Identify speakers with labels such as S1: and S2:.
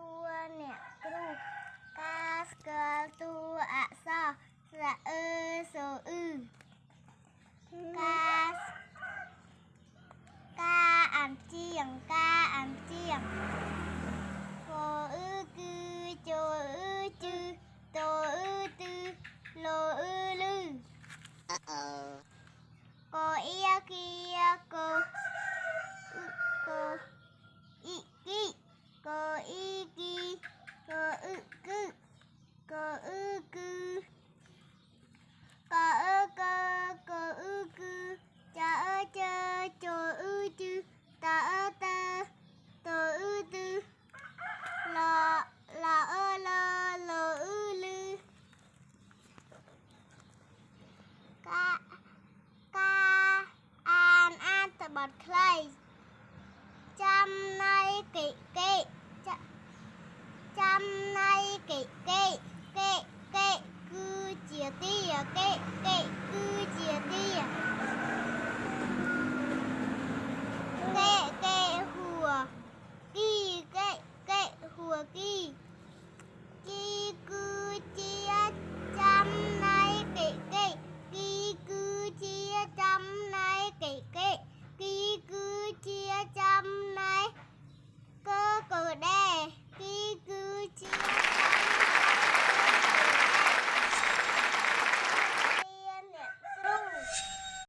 S1: one. បត់ខ្លីចាំណៃគិគិ